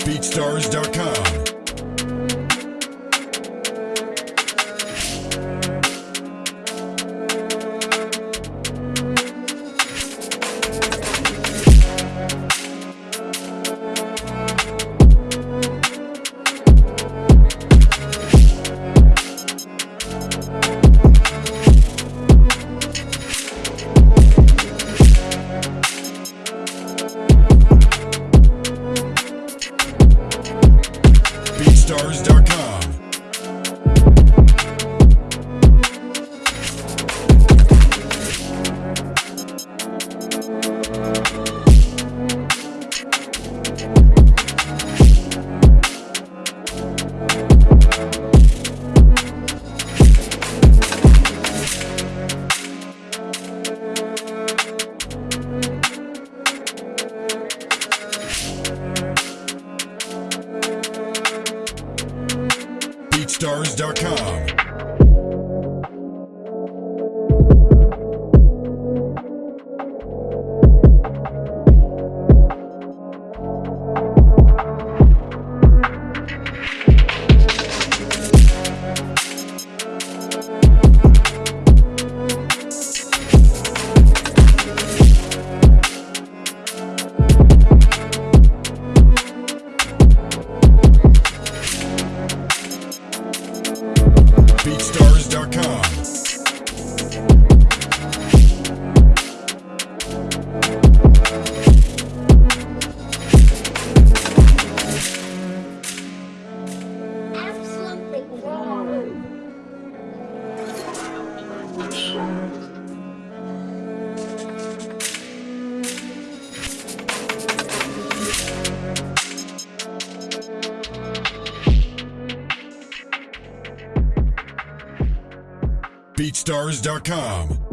BeatStars.com. BeatStars.com. BeatStars.com. BeatStars.com. BeatStars.com.